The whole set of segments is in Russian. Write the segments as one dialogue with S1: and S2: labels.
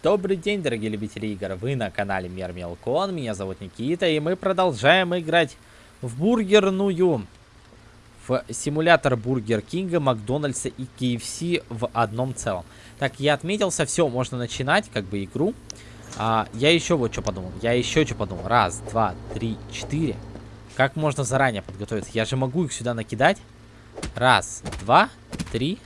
S1: Добрый день, дорогие любители игр. Вы на канале Мир Мелкон. Меня зовут Никита, и мы продолжаем играть в бургерную. В симулятор Бургер Кинга, Макдональдса и KFC в одном целом. Так, я отметился, все, можно начинать, как бы, игру. А, я еще вот что подумал. Я еще что подумал. Раз, два, три, четыре. Как можно заранее подготовиться? Я же могу их сюда накидать. Раз, два, три,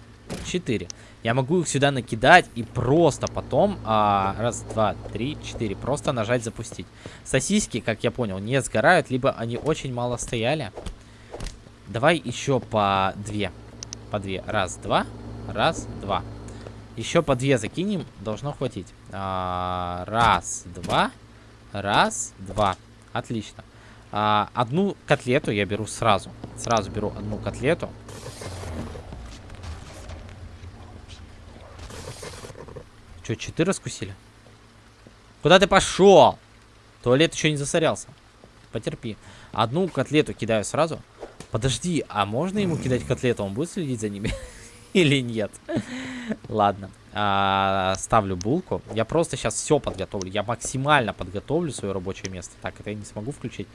S1: четыре. Я могу их сюда накидать и просто потом, а, раз, два, три, четыре, просто нажать запустить. Сосиски, как я понял, не сгорают, либо они очень мало стояли. Давай еще по две. По две. Раз, два, раз, два. Еще по две закинем, должно хватить. А, раз, два, раз, два. Отлично. А, одну котлету я беру сразу. Сразу беру одну котлету. Че, четыре раскусили? Куда ты пошел? Туалет еще не засорялся. Потерпи. Одну котлету кидаю сразу. Подожди, а можно ему кидать котлету? Он будет следить за ними? Или нет? Ладно. А, ставлю булку. Я просто сейчас все подготовлю. Я максимально подготовлю свое рабочее место. Так, это я не смогу включить.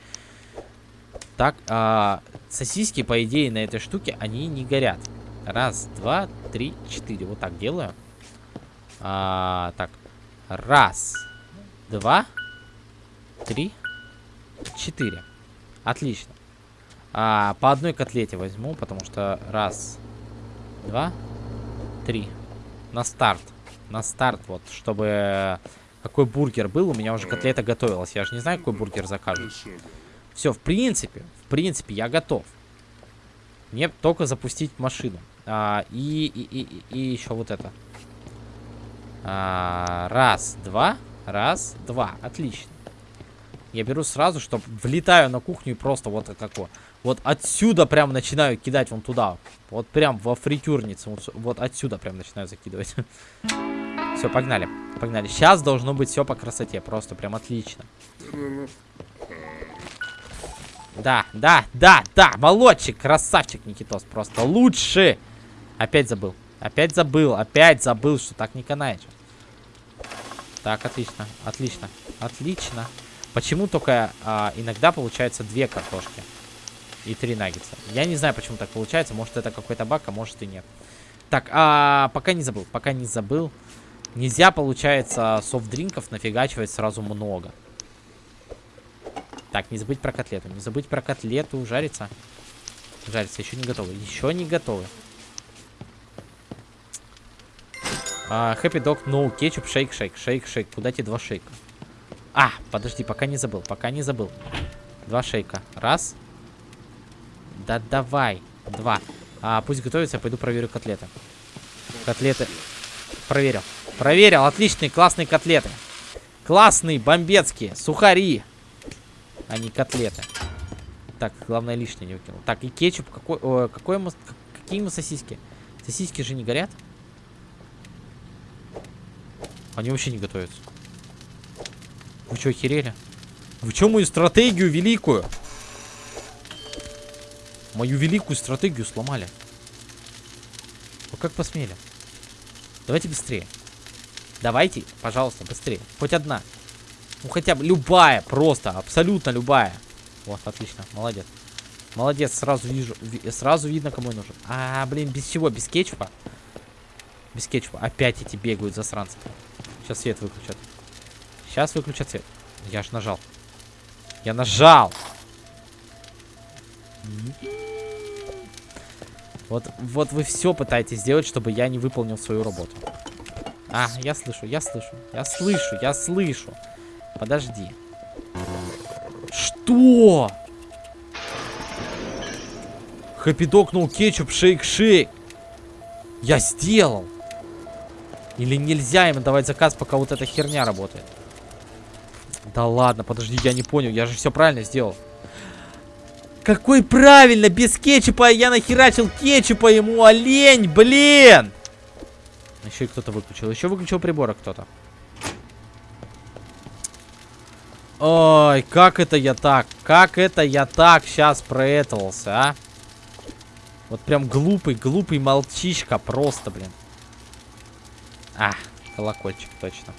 S1: Так, а, сосиски, по идее, на этой штуке, они не горят. Раз, два, три, четыре. Вот так делаю. А, так. Раз. Два. Три. Четыре. Отлично. А, по одной котлете возьму, потому что раз. Два. Три. На старт. На старт, вот, чтобы... Какой бургер был, у меня уже котлета готовилась. Я же не знаю, какой бургер закажу. Все, в принципе, в принципе, я готов. Мне только запустить машину. А, и, и, и, и еще вот это. А, раз, два. Раз, два. Отлично. Я беру сразу, чтобы влетаю на кухню и просто вот такое. Вот отсюда прям начинаю кидать вон туда. Вот прям во фритюрницу. Вот, вот отсюда прям начинаю закидывать. Все, погнали. Погнали. Сейчас должно быть все по красоте. Просто прям отлично. Да, да, да, да. Молодчик, красавчик, Никитос. Просто лучше. Опять забыл. Опять забыл. Опять забыл, что так не канает. Так, отлично, отлично, отлично. Почему только а, иногда получается две картошки и три наггетса? Я не знаю, почему так получается. Может, это какой-то баг, а может и нет. Так, а, пока не забыл, пока не забыл. Нельзя, получается, софт-дринков нафигачивать сразу много. Так, не забыть про котлету. Не забыть про котлету. Жарится. Жарится. Еще не готовы. Еще не готовы. Хэппи дог, ну, кетчуп, шейк, шейк, шейк, шейк. Куда тебе два шейка? А, подожди, пока не забыл, пока не забыл. Два шейка. Раз. Да давай. Два. А, пусть готовится, пойду проверю котлеты. Котлеты. Проверил. Проверил. Отличные, классные котлеты. Классные, бомбецкие. Сухари. А не котлеты. Так, главное лишнее не выкинул. Так, и кетчуп. Какой, о, какой ему, какие ему сосиски? Сосиски же не горят? Они вообще не готовятся. Вы что, охерели? Вы что, мою стратегию великую? Мою великую стратегию сломали. Вы как посмели? Давайте быстрее. Давайте, пожалуйста, быстрее. Хоть одна. Ну, хотя бы любая, просто, абсолютно любая. Вот, отлично, молодец. Молодец, сразу вижу, сразу видно, кому нужен. А, блин, без чего? Без кетчупа? Без кетчупа. Опять эти бегают засранцы. Сейчас свет выключат. Сейчас выключат свет. Я ж нажал. Я нажал. Вот, вот вы все пытаетесь сделать, чтобы я не выполнил свою работу. А, я слышу, я слышу, я слышу, я слышу. Подожди. Что? Хэппи докнул кетчуп, шейк-шейк. Я сделал. Или нельзя им давать заказ, пока вот эта херня работает? Да ладно, подожди, я не понял. Я же все правильно сделал. Какой правильно? Без кетчупа я нахерачил кетчупа ему, олень, блин! Еще и кто-то выключил. Еще выключил прибора кто-то. Ой, как это я так? Как это я так сейчас проэтовался, а? Вот прям глупый, глупый молчишка просто, блин. А, колокольчик, точно.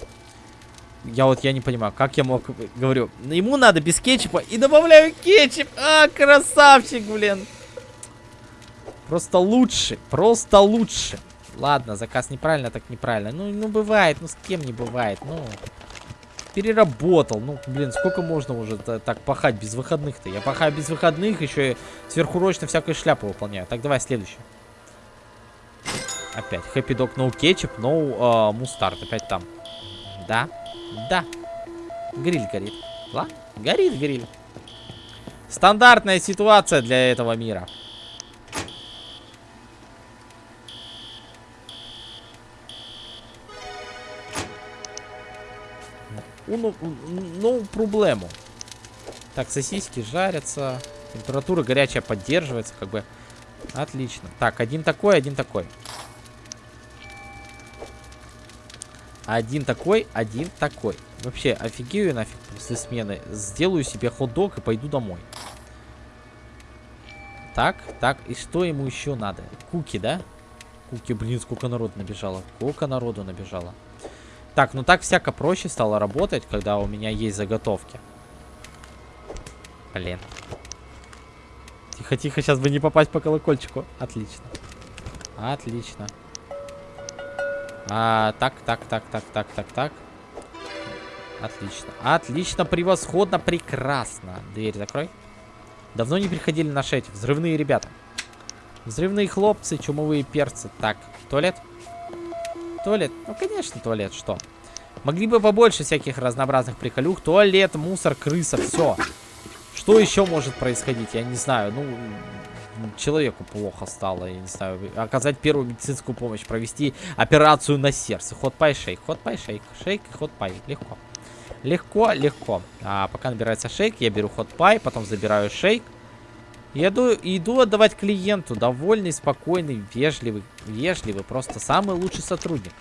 S1: Я вот, я не понимаю, как я мог, говорю, ему надо без кетчупа и добавляю кетчуп. А, красавчик, блин. Просто лучше, просто лучше. Ладно, заказ неправильно, так неправильно. Ну, ну бывает, ну с кем не бывает, ну. Переработал, ну, блин, сколько можно уже так пахать без выходных-то? Я пахаю без выходных, еще и сверхурочно всякую шляпу выполняю. Так, давай следующий. Опять, Happy Dog No Ketchup, No uh, Mustard, опять там. Да, да. Гриль горит. Ла? Горит гриль. Стандартная ситуация для этого мира. Ну, ну, проблему. Так, сосиски жарятся. Температура горячая поддерживается, как бы. Отлично. Так, один такой, один такой. Один такой, один такой. Вообще, офигею нафиг после смены. Сделаю себе хот-дог и пойду домой. Так, так, и что ему еще надо? Куки, да? Куки, блин, сколько народу набежало. Сколько народу набежало. Так, ну так всяко проще стало работать, когда у меня есть заготовки. Блин. Тихо-тихо, сейчас бы не попасть по колокольчику. Отлично. Отлично. А, так, так, так, так, так, так, так. Отлично. Отлично, превосходно, прекрасно. Дверь закрой. Давно не приходили наши эти взрывные ребята. Взрывные хлопцы, чумовые перцы. Так, туалет. Туалет. Ну, конечно, туалет. Что? Могли бы побольше всяких разнообразных приколюх. Туалет, мусор, крыса, все. Что еще может происходить? Я не знаю. Ну, человеку плохо стало, я не знаю, оказать первую медицинскую помощь, провести операцию на сердце. Ход-пай, шейк, ход-пай, шейк, шейк и ход-пай. Легко. Легко, легко. А пока набирается шейк, я беру ход-пай, потом забираю шейк. Иду, иду отдавать клиенту. Довольный, спокойный, вежливый, вежливый. Просто самый лучший сотрудник.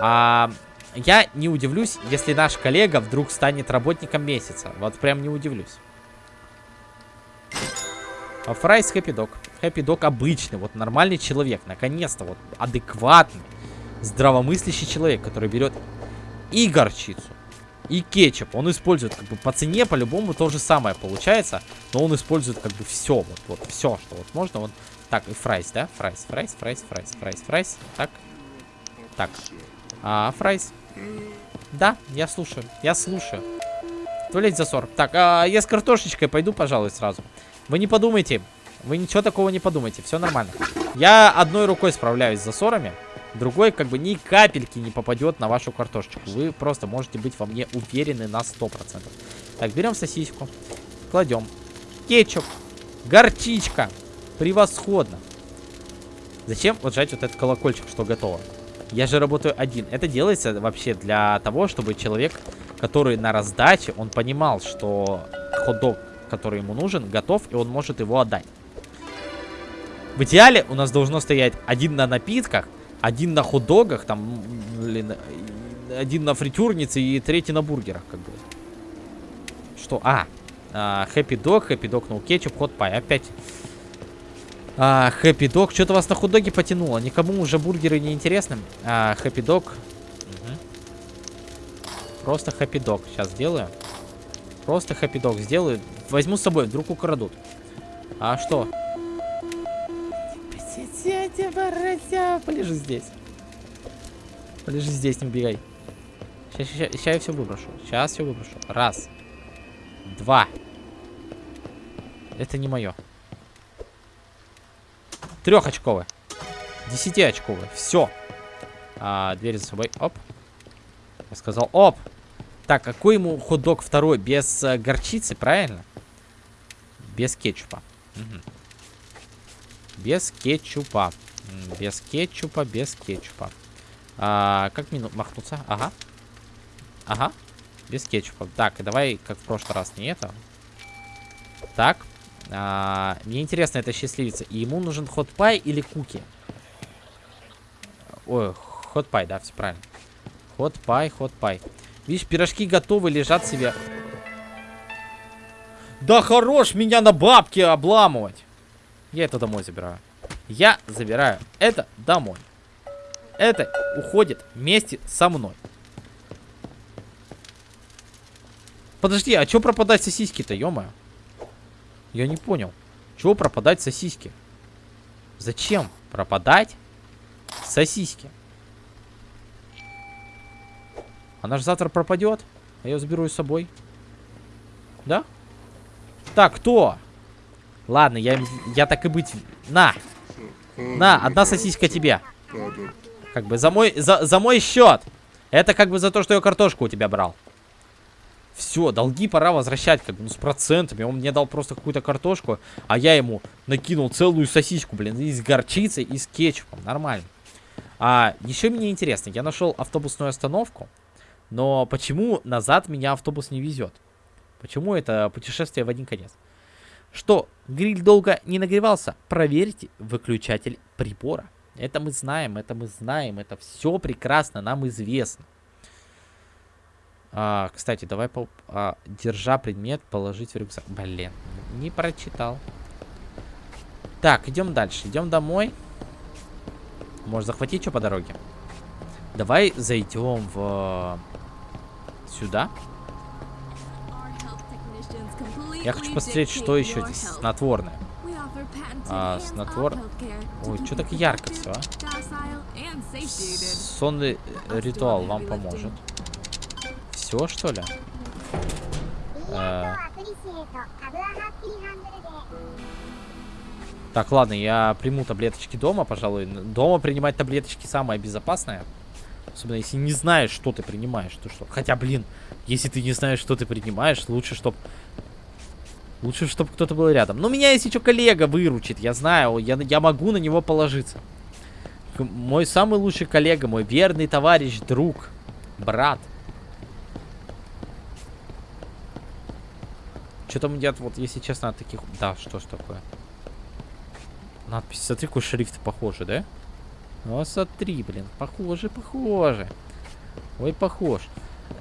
S1: А, я не удивлюсь, если наш коллега вдруг станет работником месяца. Вот прям не удивлюсь. Fries Happy Dog. Happy Dog обычный, вот нормальный человек. Наконец-то, вот адекватный, здравомыслящий человек, который берет и горчицу, и кетчуп. Он использует как бы по цене по-любому то же самое получается, но он использует как бы все, вот, вот все, что вот можно. Вот так, и fries, да? Fries, fries, fries, fries, fries, fries. Так, так. А, fries. Да, я слушаю, я слушаю. Туалет засор. Так, а, я с картошечкой пойду, пожалуй, сразу. Вы не подумайте. Вы ничего такого не подумайте. Все нормально. Я одной рукой справляюсь с засорами. Другой как бы ни капельки не попадет на вашу картошечку. Вы просто можете быть во мне уверены на 100%. Так, берем сосиску. Кладем. Кетчуп. Горчичка. Превосходно. Зачем вот жать вот этот колокольчик, что готово? Я же работаю один. Это делается вообще для того, чтобы человек, который на раздаче, он понимал, что хот-дог который ему нужен, готов, и он может его отдать. В идеале у нас должно стоять один на напитках, один на хот-догах, там, блин, один на фритюрнице и третий на бургерах, как бы. Что? А, Хэппи Дог, Хэппи Дог, ну, кетчуп, хот пай. Опять Хэппи Дог. Что-то вас на хот-доге потянуло. Никому уже бургеры не интересны. Хэппи Дог. Просто Хэппи Дог. Сейчас сделаю. Просто хэппи-дог сделаю. Возьму с собой, вдруг украдут. А что? Полежи здесь. Полежи здесь, не убегай. Сейчас, сейчас, сейчас я все выброшу. Сейчас все выброшу. Раз. Два. Это не мое. Трехочковое. Десятиочковое. Все. А, дверь за собой. Оп. Я сказал, оп. Так, какой ему хот-дог второй? Без э, горчицы, правильно? Без кетчупа. Угу. Без кетчупа. Без кетчупа, без кетчупа. А, как мне махнуться? Ага. Ага. Без кетчупа. Так, давай, как в прошлый раз, не это. Так. А, мне интересно, это счастливица. И ему нужен хот-пай или куки? Ой, хот-пай, да, все правильно. Хот-пай, хот-пай. Видишь, пирожки готовы, лежат себе. Да хорош меня на бабки обламывать. Я это домой забираю. Я забираю это домой. Это уходит вместе со мной. Подожди, а чё пропадать сосиски-то, ё? Я не понял. Чего пропадать сосиски? Зачем пропадать сосиски? Она же завтра пропадет. А я заберу ее с собой. Да? Так, кто? Ладно, я, я так и быть... На! На, одна сосиска тебе. Как бы за мой, за, за мой счет. Это как бы за то, что я картошку у тебя брал. Все, долги пора возвращать, как бы, ну, с процентами. Он мне дал просто какую-то картошку, а я ему накинул целую сосиску, блин, и с горчицей, и с кетчупом. Нормально. А еще мне интересно, я нашел автобусную остановку, но почему назад меня автобус не везет? Почему это путешествие в один конец? Что гриль долго не нагревался? Проверьте выключатель прибора. Это мы знаем, это мы знаем, это все прекрасно нам известно. А, кстати, давай, по, а, держа предмет, положить в рюкзак. Блин, не прочитал. Так, идем дальше. Идем домой. Может захватить что по дороге? Давай зайдем в... Сюда. Я хочу посмотреть, что еще здесь снотворное. А, снотвор... Ой, что так ярко все, а? Сонный ритуал вам поможет все, что ли? Э... Так, ладно, я приму таблеточки дома, пожалуй. Дома принимать таблеточки самое безопасное. Особенно, если не знаешь, что ты принимаешь. То что... Хотя, блин, если ты не знаешь, что ты принимаешь, лучше, чтобы... Лучше, чтобы кто-то был рядом. Но меня, если что, коллега выручит. Я знаю, я, я могу на него положиться. Мой самый лучший коллега, мой верный товарищ, друг, брат. Что там едят, вот, если честно, от таких... Да, что ж такое? Надпись, смотри, какой шрифт похожий, да? Ну, смотри, блин, похоже, похоже. Ой, похож.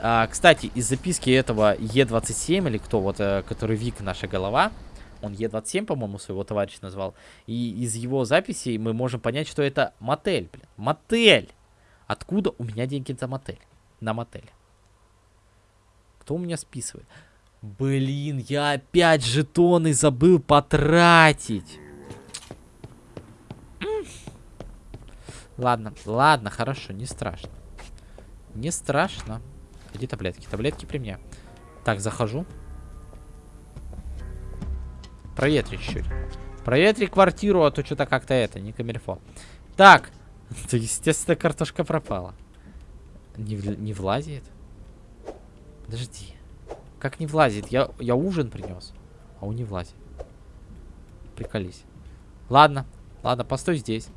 S1: А, кстати, из записки этого Е27, или кто, вот, э, который Вик, наша голова, он Е27, по-моему, своего товарища назвал, и из его записей мы можем понять, что это мотель, блин. Мотель! Откуда у меня деньги за мотель? На мотель. Кто у меня списывает? Блин, я опять жетоны забыл потратить. Ладно, ладно, хорошо, не страшно. Не страшно. Где таблетки? Таблетки при мне. Так, захожу. Проветри чуть-чуть. Проветри квартиру, а то что-то как-то это, не камильфо. Так. Естественно, картошка пропала. Не, не влазит? Подожди. Как не влазит? Я, я ужин принес. А он не влазит. Приколись. Ладно. Ладно, постой здесь.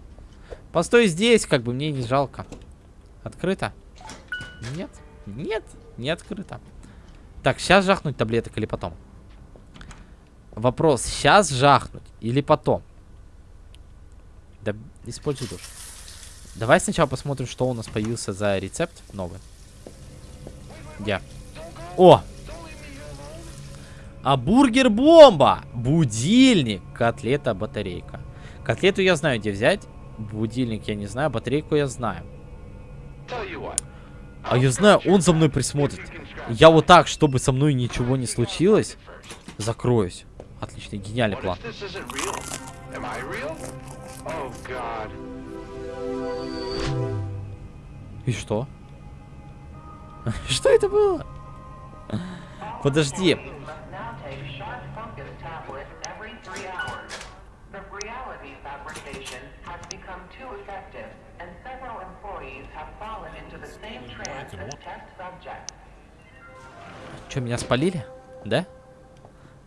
S1: Постой здесь, как бы мне не жалко. Открыто? Нет. Нет, не открыто. Так, сейчас жахнуть таблеток или потом? Вопрос, сейчас жахнуть или потом? Да, используй душ. Давай сначала посмотрим, что у нас появился за рецепт новый. Где? О, а бургер-бомба! Будильник! Котлета, батарейка. Котлету я знаю, где взять. Будильник я не знаю, батарейку я знаю. А я знаю, он за мной присмотрит. Я вот так, чтобы со мной ничего не случилось, закроюсь. Отличный, гениальный план. И что? Что это было? Подожди. Что, меня спалили? Да?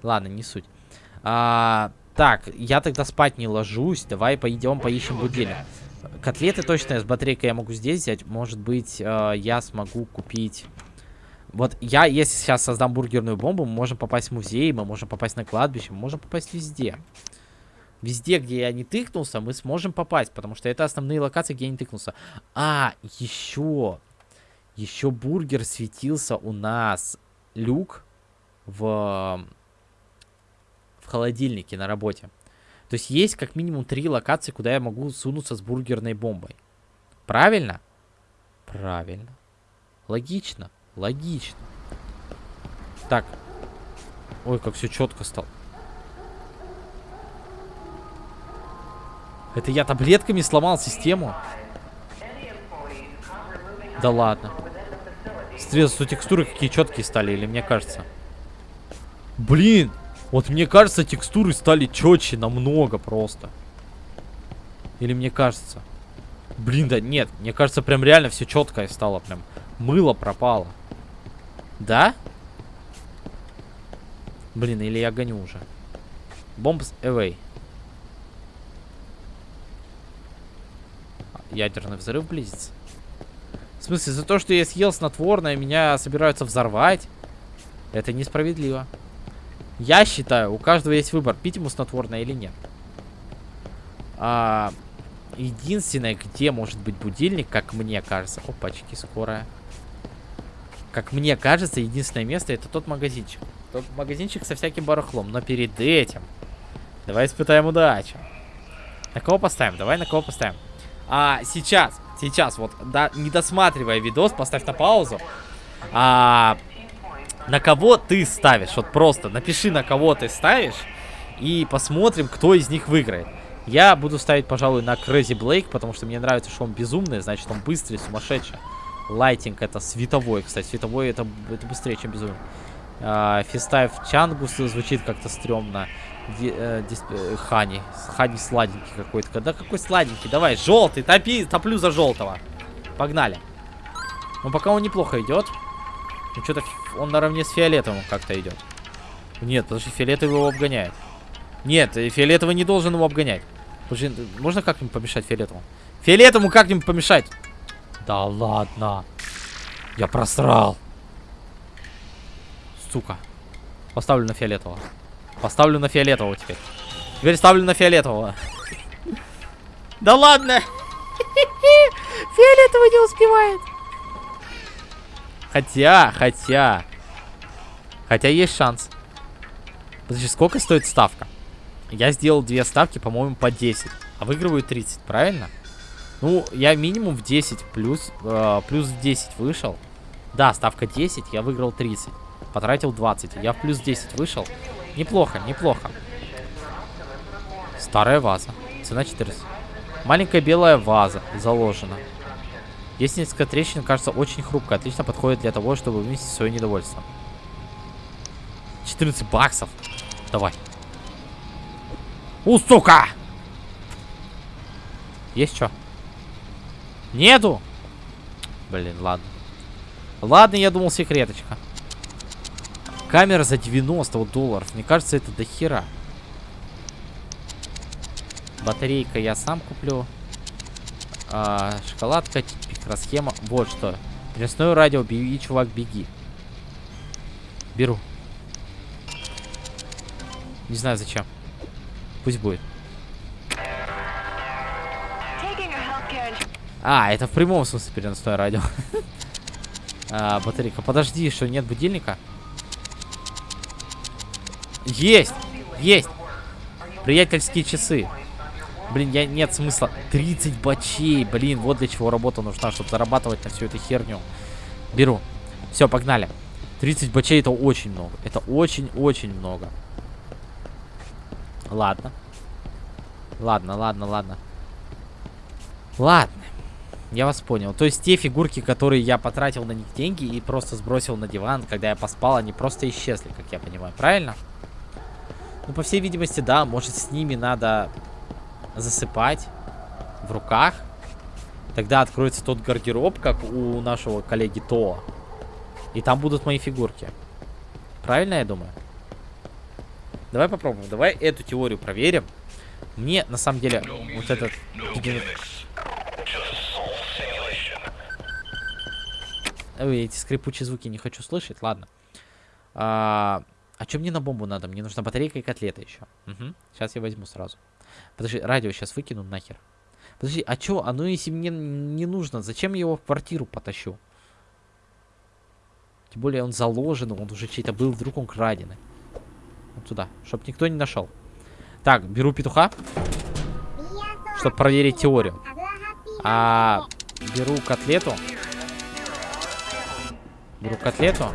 S1: Ладно, не суть. А, так, я тогда спать не ложусь. Давай пойдем поищем будильник. Котлеты точно с батарейкой я могу здесь взять. Может быть, э, я смогу купить... Вот я, если сейчас создам бургерную бомбу, мы можем попасть в музей, мы можем попасть на кладбище, мы можем попасть везде. Везде, где я не тыкнулся, мы сможем попасть, потому что это основные локации, где я не тыкнулся. А, еще, еще бургер светился у нас, люк, в, в холодильнике на работе. То есть есть как минимум три локации, куда я могу сунуться с бургерной бомбой. Правильно? Правильно. Логично. Логично. Так. Ой, как все четко стало. Это я таблетками сломал систему? Да ладно. Что текстуры какие четкие стали, или мне кажется? Блин, вот мне кажется, текстуры стали четче намного просто. Или мне кажется? Блин, да нет, мне кажется, прям реально все четкое стало, прям мыло пропало. Да? Блин, или я гоню уже. Bombs away. Ядерный взрыв близится. В смысле, за то, что я съел снотворное, меня собираются взорвать? Это несправедливо. Я считаю, у каждого есть выбор, пить ему снотворное или нет. А, единственное, где может быть будильник, как мне кажется... Опачки, скорая. Как мне кажется, единственное место это тот магазинчик. Тот магазинчик со всяким барахлом. Но перед этим... Давай испытаем удачу. На кого поставим? Давай на кого поставим. А сейчас, сейчас, вот, да, не досматривая видос, поставь на паузу. А, на кого ты ставишь? Вот просто напиши, на кого ты ставишь. И посмотрим, кто из них выиграет. Я буду ставить, пожалуй, на Crazy Blake, потому что мне нравится, что он безумный, значит, он быстрый, сумасшедший. Лайтинг это световой, кстати. Световой это, это быстрее, чем безумный. А, Фистайв Чангус звучит как-то стрёмно. Э, э, Хани. Хани сладенький какой-то. Да какой сладенький? Давай, желтый, топи, топлю за желтого. Погнали. Ну, пока он неплохо идет. Ну, что-то он наравне с фиолетовым как-то идет. Нет, подожди, фиолетовый его обгоняет. Нет, фиолетовый не должен его обгонять. Можно как-нибудь помешать фиолетовому? Фиолетовому как-нибудь помешать? Да ладно. Я просрал. Сука. Поставлю на фиолетового. Поставлю на фиолетового теперь. Теперь ставлю на фиолетового. Да ладно. Фиолетовый не успевает. Хотя, хотя. Хотя есть шанс. Подожди, сколько стоит ставка? Я сделал две ставки, по-моему, по 10. А выигрываю 30, правильно? Ну, я минимум в 10 плюс, э, плюс в 10 вышел. Да, ставка 10, я выиграл 30. Потратил 20. Я в плюс 10 вышел. Неплохо, неплохо. Старая ваза. Цена 14. Маленькая белая ваза заложена. Есть несколько трещин, кажется, очень хрупкая. Отлично подходит для того, чтобы выместить свое недовольство. 14 баксов. Давай. У, сука! Есть что? Нету? Блин, ладно. Ладно, я думал, секреточка. Камера за 90 долларов. Мне кажется, это до хера. Батарейка я сам куплю. А, шоколадка, микросхема. Вот что. Переносное радио, беги, чувак, беги. Беру. Не знаю зачем. Пусть будет. А, это в прямом смысле переносное радио. а, батарейка. Подожди, что нет будильника? Есть! Есть! Приятельские часы. Блин, я нет смысла. 30 бачей. Блин, вот для чего работа нужна, чтобы зарабатывать на всю эту херню. Беру. Все, погнали. 30 бачей это очень много. Это очень-очень много. Ладно. Ладно, ладно, ладно. Ладно. Я вас понял. То есть те фигурки, которые я потратил на них деньги и просто сбросил на диван, когда я поспал, они просто исчезли, как я понимаю. Правильно? Ну, по всей видимости, да. Может, с ними надо засыпать в руках. Тогда откроется тот гардероб, как у нашего коллеги То. И там будут мои фигурки. Правильно я думаю? Давай попробуем. Давай эту теорию проверим. Мне, на самом деле, вот этот... Ой, эти скрипучие звуки не хочу слышать. Ладно. А, а что мне на бомбу надо? Мне нужна батарейка и котлета еще. Угу. Сейчас я возьму сразу. Подожди, радио сейчас выкину нахер. Подожди, а что? А ну если мне не нужно, зачем я его в квартиру потащу? Тем более он заложен, он уже чей-то был, вдруг он краденый. Вот туда, чтобы никто не нашел. Так, беру петуха, чтобы проверить теорию. А беру котлету. Беру котлету.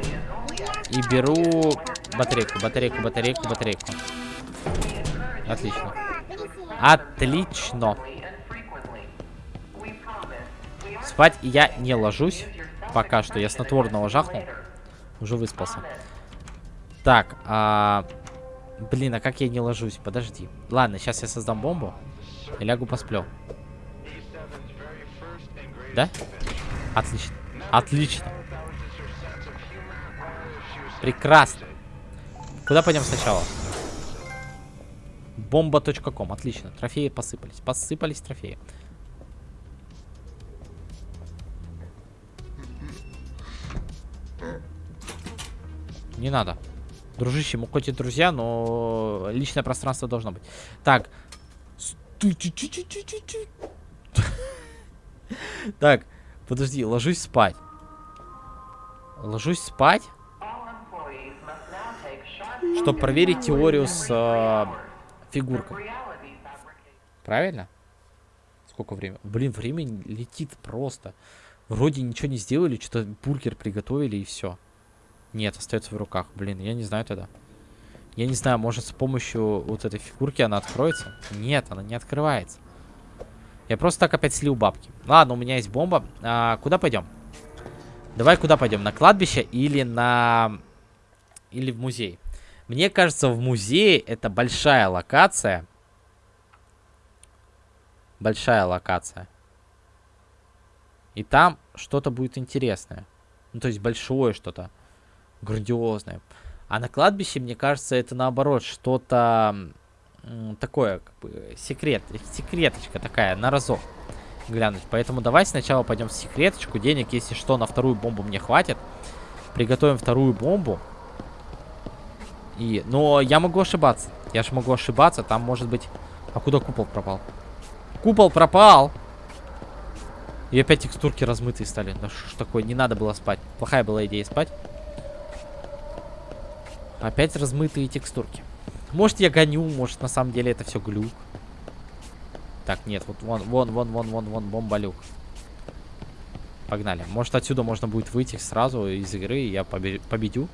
S1: И беру батарейку, батарейку, батарейку, батарейку. Отлично. Отлично. Спать я не ложусь. Пока что. Я снотворного жахнул. Уже выспался. Так, а... Блин, а как я не ложусь? Подожди. Ладно, сейчас я создам бомбу. И лягу посплю. Да? Отлично. Отлично. Прекрасно. Куда пойдем сначала? Бомба.ком. Отлично. Трофеи посыпались. Посыпались трофеи. Не надо. Дружище, мы хоть и друзья, но личное пространство должно быть. Так. Так, подожди, ложусь спать. Ложусь спать? Чтобы проверить теорию с э, фигуркой. Правильно? Сколько времени? Блин, время летит просто. Вроде ничего не сделали, что-то бургер приготовили и все. Нет, остается в руках. Блин, я не знаю тогда. Я не знаю, может с помощью вот этой фигурки она откроется? Нет, она не открывается. Я просто так опять слил бабки. Ладно, у меня есть бомба. А, куда пойдем? Давай куда пойдем? На кладбище или на... Или в музей? Мне кажется, в музее это большая локация. Большая локация. И там что-то будет интересное. Ну, то есть большое что-то грандиозное. А на кладбище, мне кажется, это наоборот что-то такое, как бы, секрет, секреточка такая, на разок глянуть. Поэтому давай сначала пойдем в секреточку. Денег, если что, на вторую бомбу мне хватит. Приготовим вторую бомбу. И, но я могу ошибаться. Я же могу ошибаться. Там может быть... А куда купол пропал? Купол пропал! И опять текстурки размытые стали. Да что ж такое, не надо было спать. Плохая была идея спать. Опять размытые текстурки. Может я гоню, может на самом деле это все глюк. Так, нет, вот вон, вон, вон, вон, вон, вон, бомбалюк. Погнали. Может отсюда можно будет выйти сразу из игры, и я победю.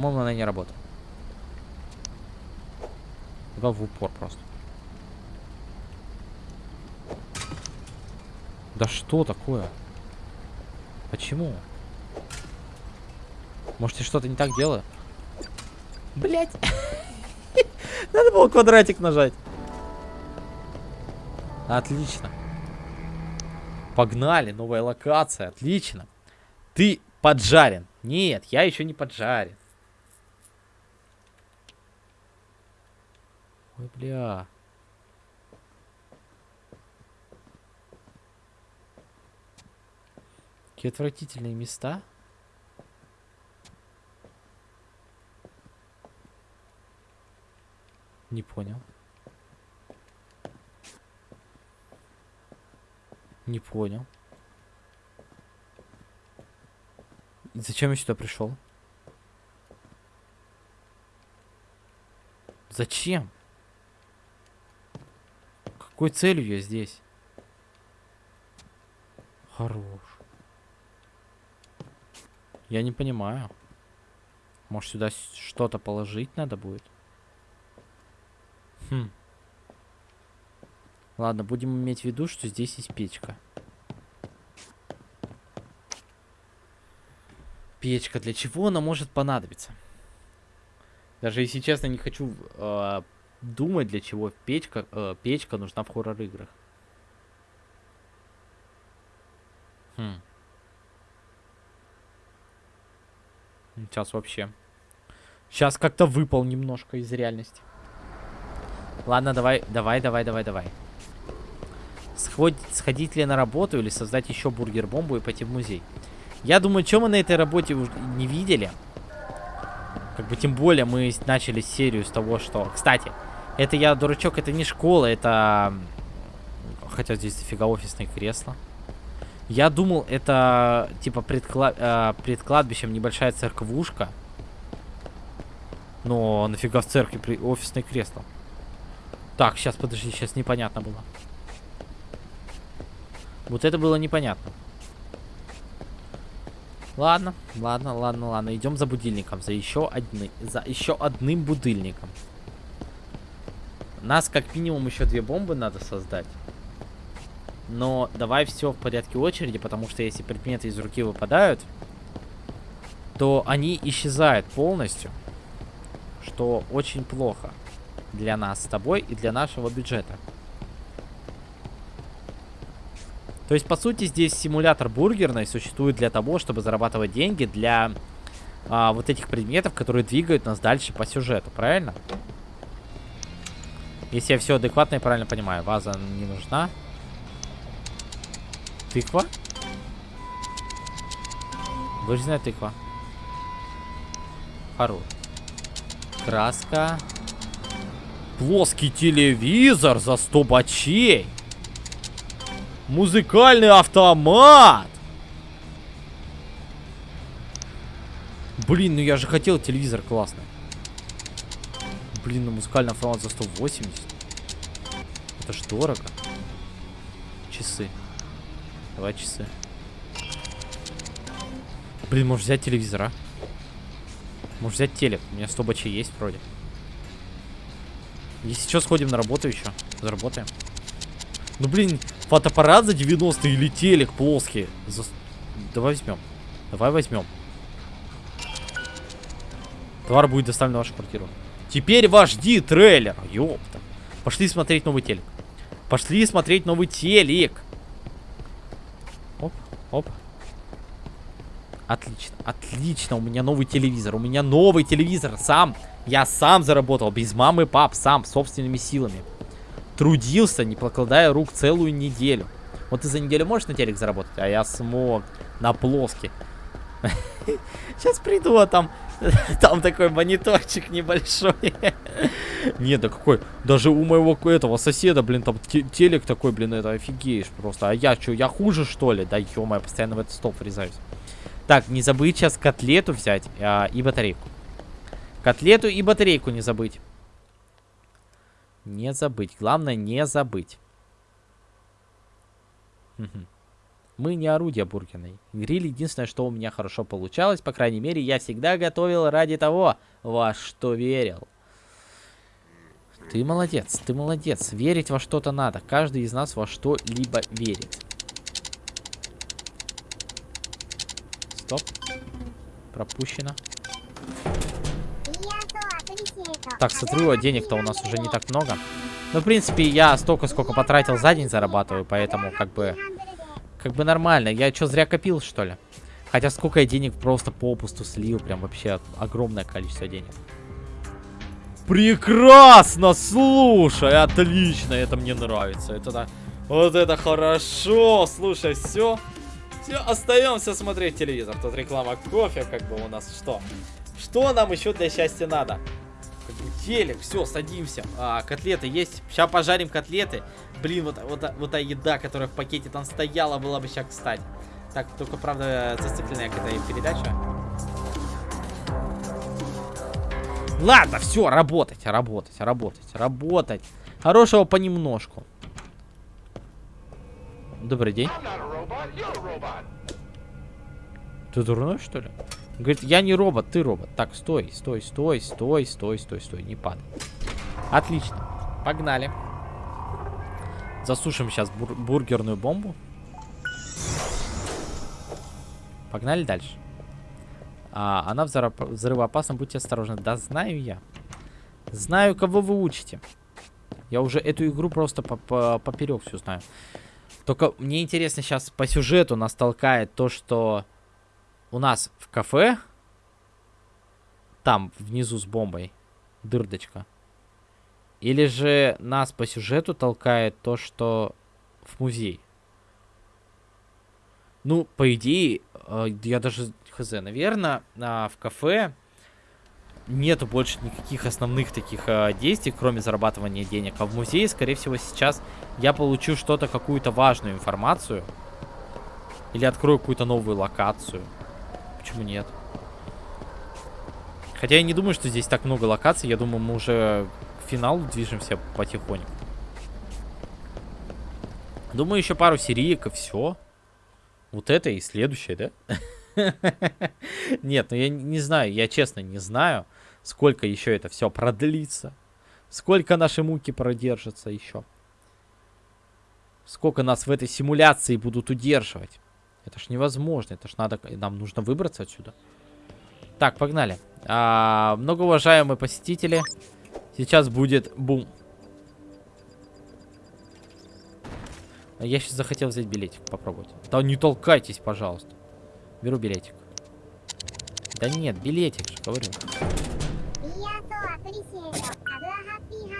S1: По-моему, она не работает. Два в упор просто. Да что такое? Почему? Может, я что-то не так делаю? Блять! Надо было квадратик нажать. Отлично. Погнали, новая локация, отлично. Ты поджарен. Нет, я еще не поджарен. Ой, бля. Какие отвратительные места. Не понял. Не понял. Зачем я сюда пришел? Зачем? Какой целью я здесь? Хорош. Я не понимаю. Может, сюда что-то положить надо будет? Хм. Ладно, будем иметь в виду, что здесь есть печка. Печка. Для чего она может понадобиться? Даже если честно, не хочу э, думать, для чего печка, э, печка нужна в хоррор-играх. Хм. Сейчас вообще. Сейчас как-то выпал немножко из реальности. Ладно, давай, давай, давай, давай, давай. Сход... Сходить ли на работу или создать еще бургер-бомбу и пойти в музей? Я думаю, что мы на этой работе уже не видели. Как бы тем более мы начали серию с того, что... Кстати, это я дурачок, это не школа, это... Хотя здесь дофига офисные кресла. Я думал, это типа предкла э, пред кладбищем небольшая церквушка. Но нафига в церкви при офисное кресло? Так, сейчас, подожди, сейчас непонятно было. Вот это было непонятно. Ладно, ладно, ладно, ладно. Идем за будильником, за еще одни, за еще одним будильником. Нас как минимум еще две бомбы надо создать. Но давай все в порядке очереди, потому что если предметы из руки выпадают, то они исчезают полностью. Что очень плохо для нас с тобой и для нашего бюджета. То есть, по сути, здесь симулятор бургерной существует для того, чтобы зарабатывать деньги для а, вот этих предметов, которые двигают нас дальше по сюжету, правильно? Если я все адекватно и правильно понимаю. Ваза не нужна. Тыква? Вырезанная тыква. Хорош. Краска. Плоский телевизор за 100 бачей. Музыкальный автомат. Блин, ну я же хотел телевизор классный. Блин, ну музыкальный автомат за 180. Это ж дорого. Часы. Давай часы. Блин, может взять телевизор, а? Может взять телек. У меня 100 бачей есть вроде. Если что, сходим на работу еще. Заработаем. Ну, блин, фотоаппарат за 90 или телек плоский. За... Давай возьмем. Давай возьмем. Товар будет доставлен в вашу квартиру. Теперь ваш ди трейлер. Ёпта. Пошли смотреть новый телек. Пошли смотреть новый телек. Оп, оп. Отлично, отлично. У меня новый телевизор. У меня новый телевизор. Сам. Я сам заработал. Без мамы, пап. Сам. Собственными силами. Трудился, не покладая рук целую неделю. Вот ты за неделю можешь на телек заработать? А я смог. На плоский. Сейчас приду, а там... Там такой мониторчик небольшой. Нет, да какой... Даже у моего этого соседа, блин, там телек такой, блин, это офигеешь просто. А я что, я хуже, что ли? Да ё я постоянно в этот стол врезаюсь. Так, не забыть сейчас котлету взять а, и батарейку. Котлету и батарейку не забыть. Не забыть. Главное, не забыть. Мы не орудие бургерной. Гриль единственное, что у меня хорошо получалось. По крайней мере, я всегда готовил ради того, во что верил. Ты молодец, ты молодец. Верить во что-то надо. Каждый из нас во что-либо верит. Стоп. Пропущено. Так, смотрю, денег-то у нас уже не так много. Ну, в принципе, я столько, сколько потратил за день зарабатываю, поэтому, как бы, как бы нормально. Я что, зря копил, что ли? Хотя сколько я денег просто попусту слил, прям вообще огромное количество денег. Прекрасно, слушай, отлично, это мне нравится. Это да, вот это хорошо, слушай, все. Все, остаемся смотреть телевизор. Тут реклама кофе, как бы у нас что? Что нам еще для счастья надо? Телек, все, садимся. А, котлеты есть. Сейчас пожарим котлеты. Блин, вот, вот, вот та еда, которая в пакете там стояла, была бы сейчас кстати. Так, только, правда, зацикленная какая-то передача. Ладно, все, работать, работать, работать, работать. Хорошего понемножку. Добрый день. Ты дурной, что ли? Говорит, я не робот, ты робот. Так, стой, стой, стой, стой, стой, стой, стой, не падай. Отлично. Погнали. Засушим сейчас бур бургерную бомбу. Погнали дальше. А, она взрывоопасна, будьте осторожны. Да знаю я. Знаю, кого вы учите. Я уже эту игру просто по -по поперек всю знаю. Только мне интересно сейчас по сюжету нас толкает то, что у нас в кафе, там, внизу с бомбой, дырдочка. Или же нас по сюжету толкает то, что в музей. Ну, по идее, э, я даже хз, наверное, в кафе нету больше никаких основных таких э, действий, кроме зарабатывания денег. А в музее, скорее всего, сейчас я получу что-то, какую-то важную информацию. Или открою какую-то новую локацию. Почему нет? Хотя я не думаю, что здесь так много локаций. Я думаю, мы уже к финалу движемся потихоньку. Думаю, еще пару сериек и все. Вот это и следующее, да? Нет, ну я не знаю, я честно не знаю, сколько еще это все продлится. Сколько наши муки продержатся еще. Сколько нас в этой симуляции будут удерживать. Это ж невозможно, это ж надо, нам нужно выбраться отсюда. Так, погнали. А, многоуважаемые посетители, сейчас будет бум. Я сейчас захотел взять билетик, попробовать. Да не толкайтесь, пожалуйста. Беру билетик. Да нет, билетик же, говорю.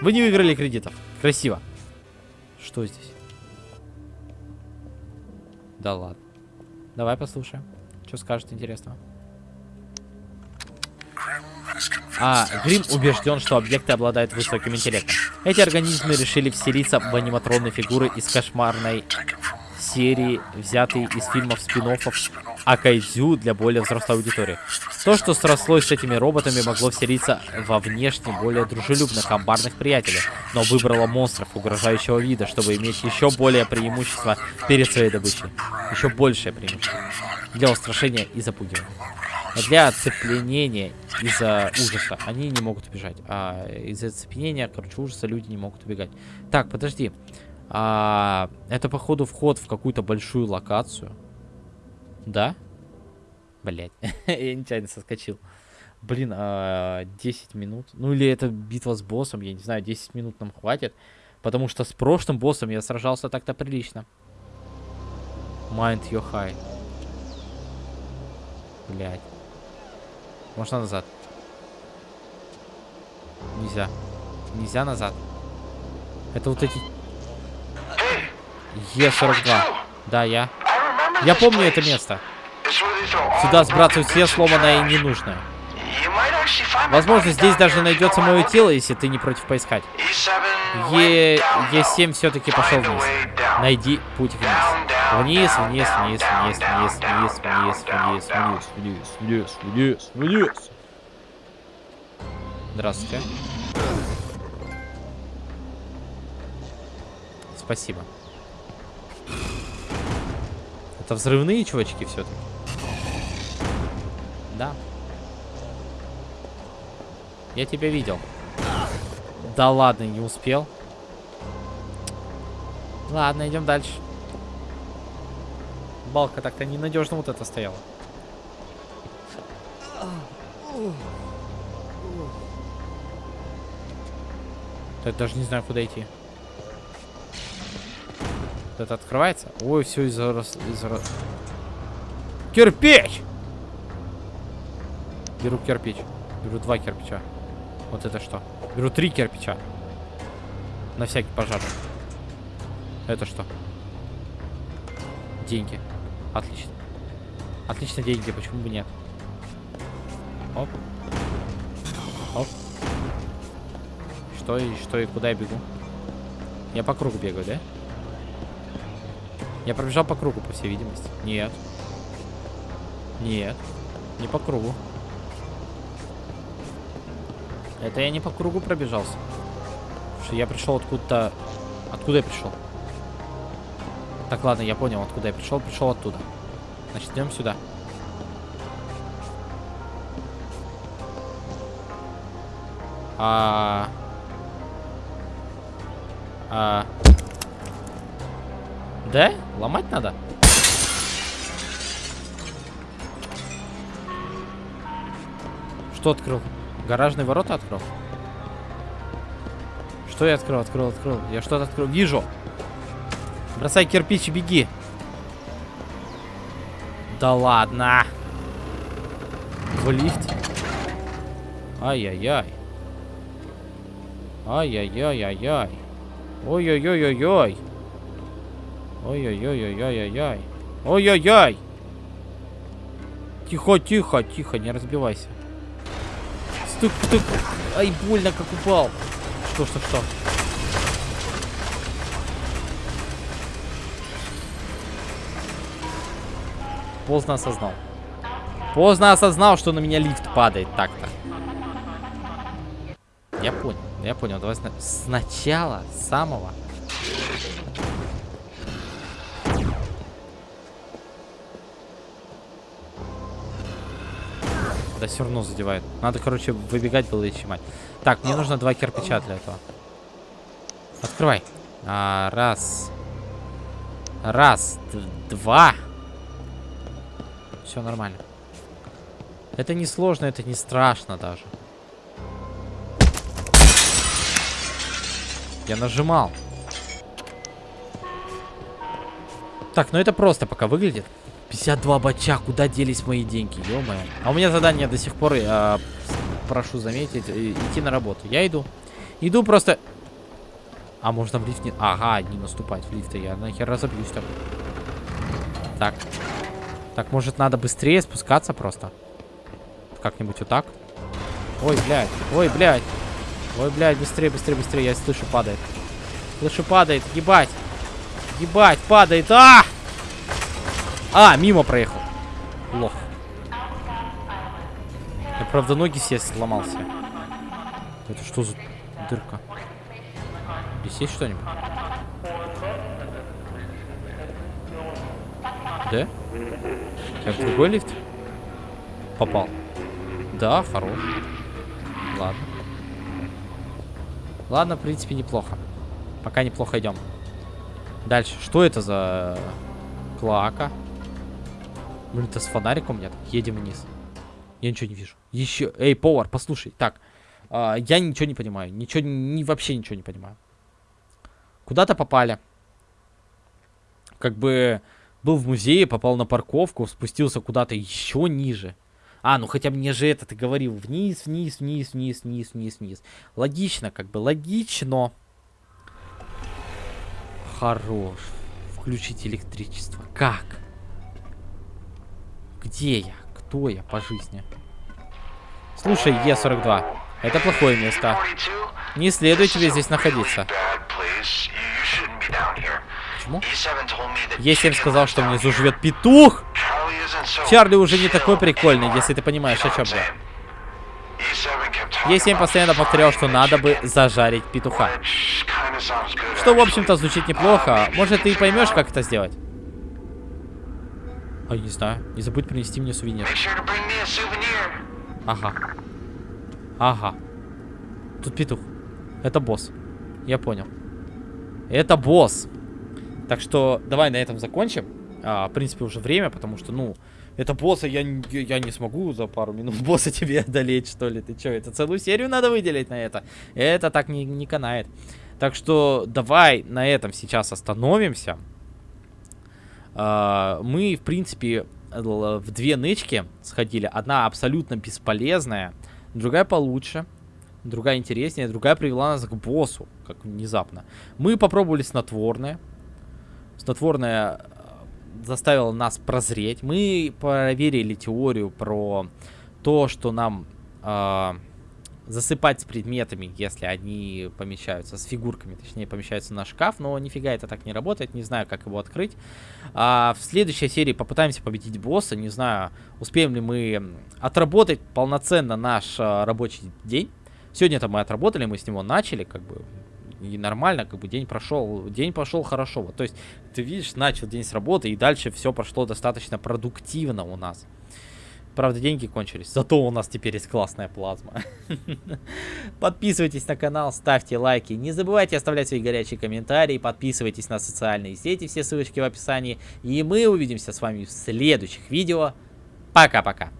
S1: Вы не выиграли кредитов. Красиво. Что здесь? Да ладно. Давай послушаем. Что скажет интересного? А, Грим убежден, что объекты обладают высоким интеллектом. Эти организмы решили вселиться в аниматронные фигуры из кошмарной серии, взятые из фильмов спин о кайдзю для более взрослой аудитории. То, что срослось с этими роботами, могло вселиться во внешне более дружелюбных амбарных приятелей, но выбрало монстров угрожающего вида, чтобы иметь еще более преимущество перед своей добычей. Еще большее преимущество. Для устрашения и запугивания для оцепленения из-за ужаса они не могут убежать. А из-за оцепенения, короче, ужаса люди не могут убегать. Так, подожди. А, это, походу, вход в какую-то большую локацию. Да? Блять, я нечаянно соскочил. Блин, а, 10 минут. Ну или это битва с боссом, я не знаю, 10 минут нам хватит. Потому что с прошлым боссом я сражался так-то прилично. Mind your high. Блять. Можно назад. Нельзя. Нельзя назад. Это вот эти... Е42. Да, я. Я помню это место. Сюда сбрасывают все сломанное и ненужное. Возможно, здесь даже найдется мое тело, если ты не против поискать. Е... Е7 все-таки пошел вниз. Найди путь вниз. Вниз, вниз, вниз, вниз, вниз, вниз, вниз, вниз, вниз, вниз, вниз, вниз, вниз. Здравствуйте. Спасибо. Это взрывные чувачки все-таки? Да. Я тебя видел. Да ладно, не успел. Ладно, идем дальше. Балка так-то ненадежно вот это стояла. Я даже не знаю, куда идти. Это открывается? Ой, все из-за... Из Кирпич! Беру кирпич. Беру два кирпича. Вот это что? Беру три кирпича. На всякий пожар. Это что? Деньги. Отлично. Отлично деньги, почему бы нет? Оп. Оп. Что и что и куда я бегу? Я по кругу бегаю, да? Я пробежал по кругу, по всей видимости. Нет. Нет. Не по кругу. Это я не по кругу пробежался. Что я пришел откуда-то... Откуда я пришел? Так, ладно, я понял, откуда я пришел. Пришел оттуда. Значит, идем сюда. А... А... Да? Ломать надо? Что открыл? Гаражные ворота открыл? Что я открыл? Открыл, открыл. Я что-то открыл. Вижу. Бросай кирпич и беги. Да ладно. В лифт. Ай-яй-яй. Ай-яй-яй-яй-яй. Ой-ой-ой-ой-ой. Ой-ой-ой-ой-ой-ой-ой. Ой-ой-ой. Тихо, тихо, тихо, не разбивайся. Стук, стук. Ай, больно, как упал. Что, что, что? Поздно осознал. Поздно осознал, что на меня лифт падает так-то. Я понял, я понял. Давай сна сначала, самого. Да все равно задевает. Надо, короче, выбегать было и чимать. Так, мне нужно два кирпича для этого. Открывай. А, раз. Раз. Два. Все нормально. Это не сложно, это не страшно даже. Я нажимал. Так, ну это просто пока выглядит. 52 бача, куда делись мои деньги, ё -моё. А у меня задание до сих пор, э, прошу заметить, идти на работу. Я иду. Иду просто... А, можно в лифт не... Ага, не наступать в лифты. Я нахер разобьюсь так. Так. Так, может надо быстрее спускаться просто? Как-нибудь вот так? Ой, блядь. Ой, блядь. Ой, блядь, быстрее, быстрее, быстрее. Я слышу, падает. Слышу, падает. Ебать. Ебать, падает. А! А, мимо проехал. Лох. Я, правда, ноги все сломался. Это что за дырка? Здесь есть что-нибудь? Да? В другой лифт? Попал. Да, хорош. Ладно. Ладно, в принципе, неплохо. Пока неплохо идем. Дальше. Что это за клака? Блин, это с фонариком нет. Едем вниз. Я ничего не вижу. Еще. Эй, повар, послушай. Так. А, я ничего не понимаю. Ничего, ни, вообще ничего не понимаю. Куда-то попали. Как бы был в музее, попал на парковку, спустился куда-то еще ниже. А, ну хотя мне же это ты говорил. Вниз, вниз, вниз, вниз, вниз, вниз, вниз. Логично, как бы, логично. Хорош. Включить электричество. Как? Где я? Кто я по жизни? Слушай, Е42. Это плохое место. Не следует тебе здесь находиться. Почему? Е7 сказал, что внизу живет петух. Чарли уже не такой прикольный, если ты понимаешь, о чем я. Е7 постоянно повторял, что надо бы зажарить петуха. Что, в общем-то, звучит неплохо. Может, ты и поймешь, как это сделать? А, не знаю. Не забудь принести мне сувенир. Ага. Ага. Тут петух. Это босс. Я понял. Это босс. Так что давай на этом закончим. А, в принципе, уже время, потому что, ну, это босса я, я не смогу за пару минут босса тебе одолеть, что ли. Ты что, это целую серию надо выделить на это? Это так не, не канает. Так что давай на этом сейчас остановимся. А, мы, в принципе, в две нычки сходили. Одна абсолютно бесполезная, другая получше другая интереснее, другая привела нас к боссу, как внезапно. Мы попробовали снотворное. Снотворное э, заставило нас прозреть. Мы проверили теорию про то, что нам э, засыпать с предметами, если они помещаются, с фигурками, точнее, помещаются на шкаф, но нифига это так не работает, не знаю, как его открыть. А в следующей серии попытаемся победить босса, не знаю, успеем ли мы отработать полноценно наш а, рабочий день. Сегодня-то мы отработали, мы с него начали, как бы, и нормально, как бы день прошел, день пошел хорошо. Вот, то есть, ты видишь, начал день с работы, и дальше все прошло достаточно продуктивно у нас. Правда, деньги кончились, зато у нас теперь есть классная плазма. Подписывайтесь на канал, ставьте лайки, не забывайте оставлять свои горячие комментарии, подписывайтесь на социальные сети, все ссылочки в описании. И мы увидимся с вами в следующих видео. Пока-пока.